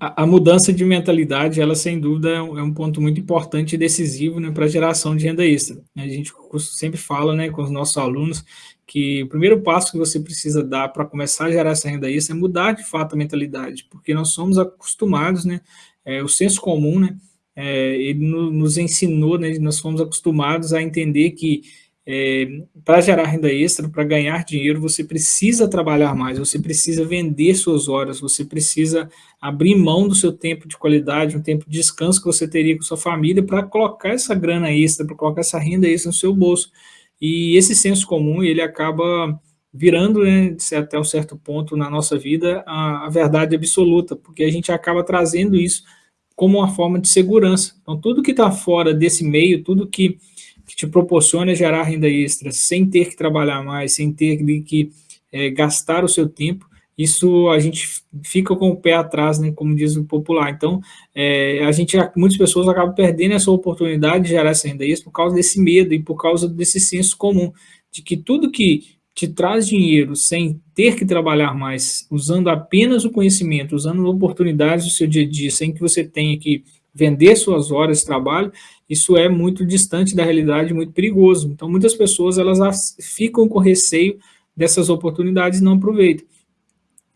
A, a, mudança de mentalidade, ela sem dúvida é um, é um ponto muito importante e decisivo né, para a geração de renda extra. A gente sempre fala né, com os nossos alunos que o primeiro passo que você precisa dar para começar a gerar essa renda extra é mudar de fato a mentalidade, porque nós somos acostumados, né, é, o senso comum, né, é, ele no, nos ensinou, né, nós fomos acostumados a entender que é, para gerar renda extra, para ganhar dinheiro, você precisa trabalhar mais, você precisa vender suas horas, você precisa abrir mão do seu tempo de qualidade, um tempo de descanso que você teria com sua família para colocar essa grana extra, para colocar essa renda extra no seu bolso. E esse senso comum, ele acaba virando, né, até um certo ponto na nossa vida, a, a verdade absoluta, porque a gente acaba trazendo isso como uma forma de segurança. Então, tudo que está fora desse meio, tudo que que te proporciona gerar renda extra sem ter que trabalhar mais, sem ter que é, gastar o seu tempo, isso a gente fica com o pé atrás, né, como diz o popular. Então, é, a gente, muitas pessoas acabam perdendo essa oportunidade de gerar essa renda extra por causa desse medo e por causa desse senso comum, de que tudo que te traz dinheiro sem ter que trabalhar mais, usando apenas o conhecimento, usando oportunidades do seu dia a dia, sem que você tenha que vender suas horas de trabalho, isso é muito distante da realidade, muito perigoso. Então, muitas pessoas elas ficam com receio dessas oportunidades e não aproveitam.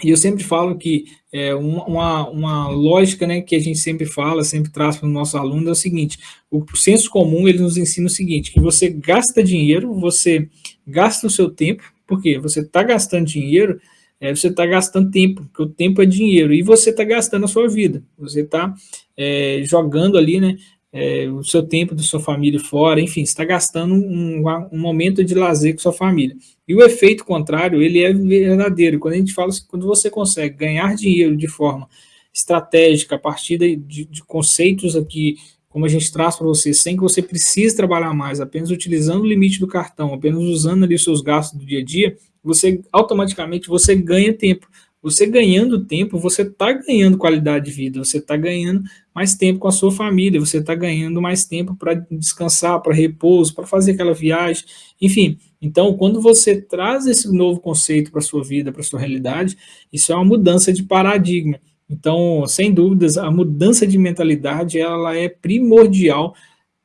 E eu sempre falo que é, uma, uma lógica né, que a gente sempre fala, sempre traz para os nossos alunos é o seguinte, o senso comum ele nos ensina o seguinte, que você gasta dinheiro, você gasta o seu tempo, porque você está gastando dinheiro, é, você está gastando tempo, porque o tempo é dinheiro, e você está gastando a sua vida, você está é, jogando ali, né, é, o seu tempo da sua família fora, enfim, está gastando um, um, momento de lazer com sua família. E o efeito contrário, ele é verdadeiro. Quando a gente fala assim, quando você consegue ganhar dinheiro de forma estratégica, a partir de, de, de conceitos aqui, como a gente traz para você, sem que você precise trabalhar mais, apenas utilizando o limite do cartão, apenas usando ali os seus gastos do dia a dia, você automaticamente você ganha tempo. Você ganhando tempo, você está ganhando qualidade de vida, você está ganhando mais tempo com a sua família, você está ganhando mais tempo para descansar, para repouso, para fazer aquela viagem, enfim. Então, quando você traz esse novo conceito para a sua vida, para a sua realidade, isso é uma mudança de paradigma. Então, sem dúvidas, a mudança de mentalidade ela é primordial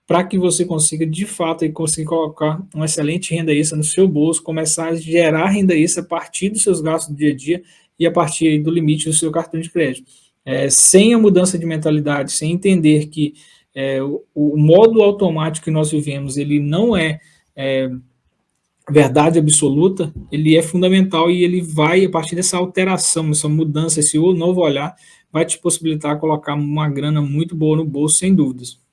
para que você consiga, de fato, aí, conseguir colocar uma excelente renda extra no seu bolso, começar a gerar renda extra a partir dos seus gastos do dia a dia e a partir do limite do seu cartão de crédito. É, sem a mudança de mentalidade, sem entender que é, o, o, modo automático que nós vivemos, ele não é, é verdade absoluta, ele é fundamental e ele vai, a partir dessa alteração, essa mudança, esse novo olhar, vai te possibilitar colocar uma grana muito boa no bolso, sem dúvidas.